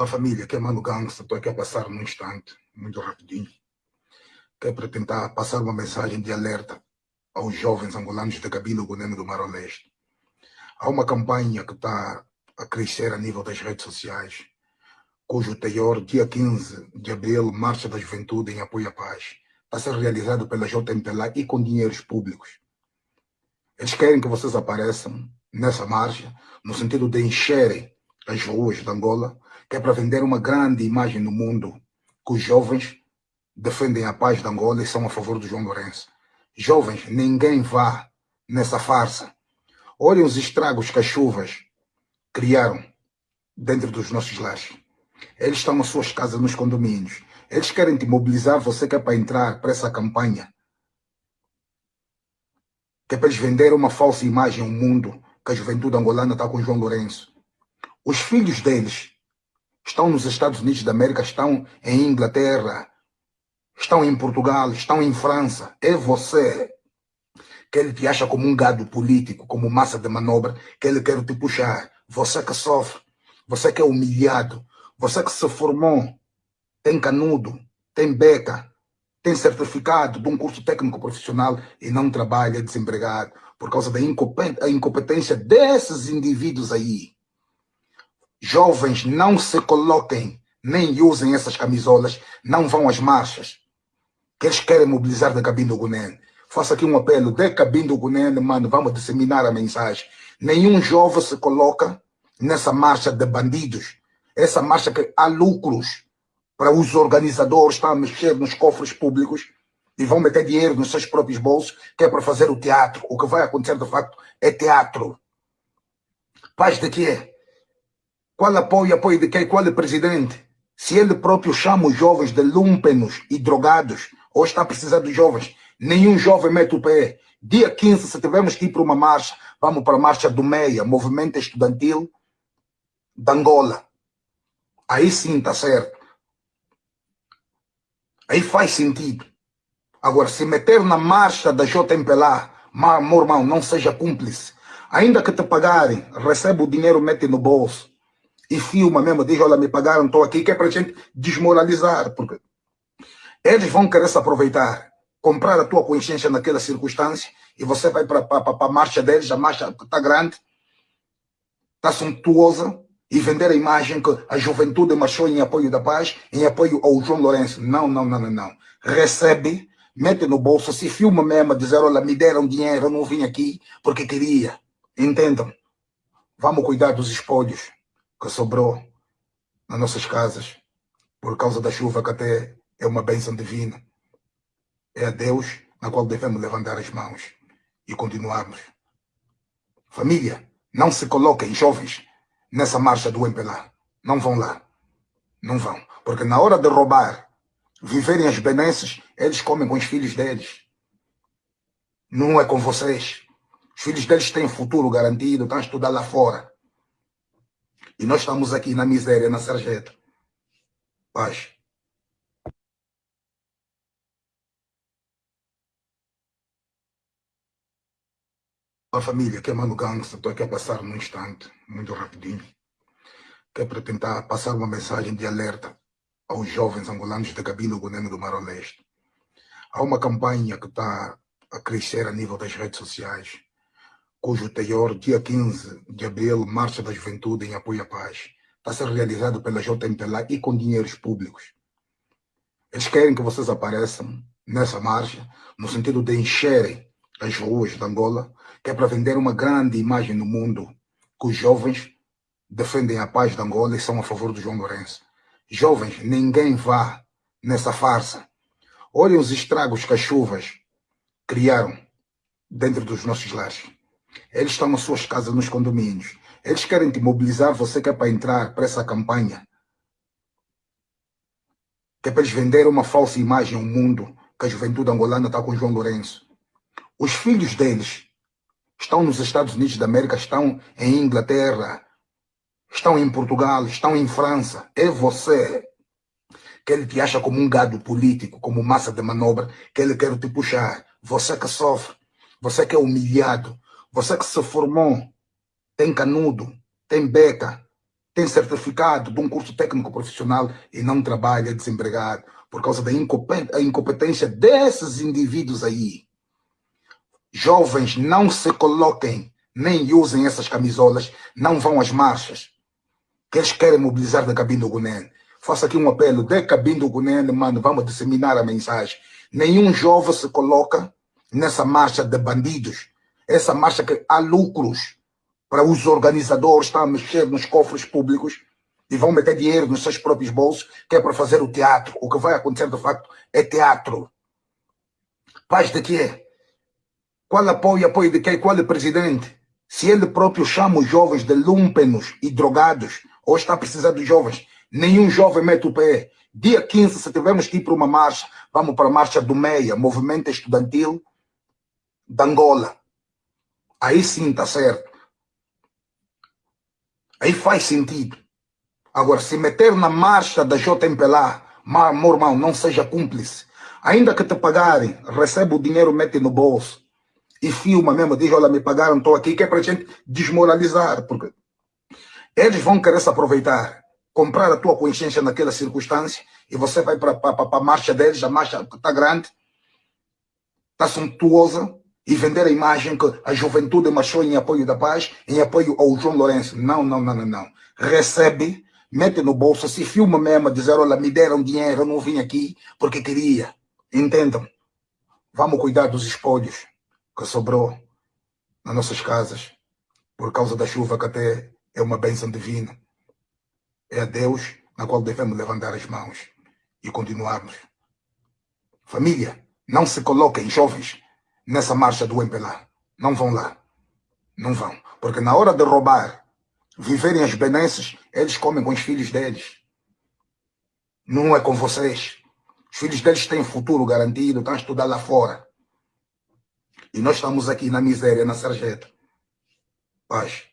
Olá família, aqui é Mano Gangsta, estou aqui a passar num instante, muito rapidinho, que é para tentar passar uma mensagem de alerta aos jovens angolanos de Cabilo Gunene do Mar Leste. Há uma campanha que está a crescer a nível das redes sociais, cujo teor, dia 15 de abril, Marcha da Juventude em apoio à paz, está a ser realizado pela JMPLA e com dinheiros públicos. Eles querem que vocês apareçam nessa marcha, no sentido de encherem as ruas de Angola, que é para vender uma grande imagem no mundo, que os jovens defendem a paz de Angola e são a favor do João Lourenço. Jovens, ninguém vá nessa farsa. Olhem os estragos que as chuvas criaram dentro dos nossos lares. Eles estão nas suas casas, nos condomínios. Eles querem te mobilizar, você quer para entrar para essa campanha. Que é para eles vender uma falsa imagem ao mundo que a juventude angolana está com João Lourenço. Os filhos deles estão nos Estados Unidos da América, estão em Inglaterra, estão em Portugal, estão em França. É você que ele te acha como um gado político, como massa de manobra, que ele quer te puxar. Você que sofre, você que é humilhado, você que se formou, tem canudo, tem beca, tem certificado de um curso técnico profissional e não trabalha desempregado por causa da incompetência desses indivíduos aí. Jovens, não se coloquem, nem usem essas camisolas, não vão às marchas. Que eles querem mobilizar da cabine do Gunen. Faço aqui um apelo, de cabine do Gunen, mano, vamos disseminar a mensagem. Nenhum jovem se coloca nessa marcha de bandidos. Essa marcha que há lucros para os organizadores, estão a mexer nos cofres públicos e vão meter dinheiro nos seus próprios bolsos, que é para fazer o teatro. O que vai acontecer, de facto, é teatro. Paz de quê? Qual apoio, apoio de quem? Qual é presidente? Se ele próprio chama os jovens de lumpenos e drogados, ou está precisando de jovens, nenhum jovem mete o pé. Dia 15, se tivermos que ir para uma marcha, vamos para a marcha do MEIA, Movimento Estudantil de Angola. Aí sim está certo. Aí faz sentido. Agora, se meter na marcha da JMPLA, meu irmão, não seja cúmplice. Ainda que te pagarem, recebe o dinheiro, mete no bolso e filma mesmo, diz, olha, me pagaram, estou aqui, que é para a gente desmoralizar, porque eles vão querer se aproveitar, comprar a tua consciência naquela circunstância, e você vai para a marcha deles, a marcha está grande, está suntuosa, e vender a imagem que a juventude marchou em apoio da paz, em apoio ao João Lourenço. Não, não, não, não, não. Recebe, mete no bolso, se filma mesmo, dizer, olha, me deram dinheiro, eu não vim aqui porque queria. Entendam? Vamos cuidar dos espolhos que sobrou nas nossas casas por causa da chuva que até é uma bênção divina. É a Deus na qual devemos levantar as mãos e continuarmos. Família, não se coloquem jovens nessa marcha do MPLA. Não vão lá. Não vão. Porque na hora de roubar, viverem as benesses, eles comem com os filhos deles. Não é com vocês. Os filhos deles têm futuro garantido, estão a estudar lá fora. E nós estamos aqui na miséria, na sarjeta. Paz. A família, que é Mano Gangsta, estou aqui a passar num instante, muito rapidinho, que é para tentar passar uma mensagem de alerta aos jovens angolanos de Cabilo Gunene do Mar Leste. Há uma campanha que está a crescer a nível das redes sociais, cujo teor, dia 15 de abril, Marcha da Juventude em apoio à paz, está a ser realizado pela JMPLA e com dinheiros públicos. Eles querem que vocês apareçam nessa marcha, no sentido de encherem as ruas de Angola, que é para vender uma grande imagem no mundo, que os jovens defendem a paz de Angola e são a favor do João Lourenço. Jovens, ninguém vá nessa farsa. Olhem os estragos que as chuvas criaram dentro dos nossos lares. Eles estão nas suas casas, nos condomínios. Eles querem te mobilizar, você quer para entrar para essa campanha. Que é para eles venderem uma falsa imagem ao mundo que a juventude angolana está com João Lourenço. Os filhos deles estão nos Estados Unidos da América, estão em Inglaterra, estão em Portugal, estão em França. É você que ele te acha como um gado político, como massa de manobra, que ele quer te puxar. Você que sofre, você que é humilhado, você que se formou, tem canudo, tem beca, tem certificado de um curso técnico profissional e não trabalha desempregado por causa da incompetência desses indivíduos aí. Jovens, não se coloquem, nem usem essas camisolas, não vão às marchas que eles querem mobilizar da cabine do Gunen. Faço aqui um apelo, de cabine do Gunen, mano, vamos disseminar a mensagem. Nenhum jovem se coloca nessa marcha de bandidos, essa marcha que há lucros para os organizadores, estão a mexer nos cofres públicos e vão meter dinheiro nos seus próprios bolsos, que é para fazer o teatro. O que vai acontecer, de facto, é teatro. Paz de quê? Qual apoio, apoio de quem? Qual é presidente? Se ele próprio chama os jovens de lumpenos e drogados, ou está precisando dos jovens, nenhum jovem mete o pé. Dia 15, se tivermos que ir para uma marcha, vamos para a marcha do MEIA, Movimento Estudantil de Angola. Aí sim está certo. Aí faz sentido. Agora, se meter na marcha da JMPLA, meu irmão, não seja cúmplice. Ainda que te pagarem, recebe o dinheiro, mete no bolso e filma mesmo, diz, olha, me pagaram, estou aqui, que é para gente desmoralizar, porque eles vão querer se aproveitar, comprar a tua consciência naquela circunstância, e você vai para a marcha deles, a marcha está grande, está suntuosa, e vender a imagem que a juventude marchou em apoio da paz, em apoio ao João Lourenço. Não, não, não, não, não. Recebe, mete no bolso, se filma mesmo, dizer, olha, me deram dinheiro, eu não vim aqui porque queria. Entendam? Vamos cuidar dos espólios que sobrou nas nossas casas, por causa da chuva que até é uma bênção divina. É a Deus na qual devemos levantar as mãos e continuarmos. Família, não se coloquem jovens nessa marcha do MPLA. Não vão lá. Não vão. Porque na hora de roubar, viverem as benesses, eles comem com os filhos deles. Não é com vocês. Os filhos deles têm futuro garantido, estão a estudar lá fora. E nós estamos aqui na miséria, na sarjeta. Paz.